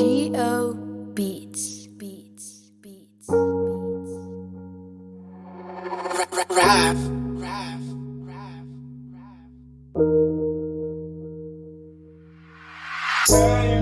G.O. Beats. Beats. Beats. Beats. Rav. Rav. Rav. Rav.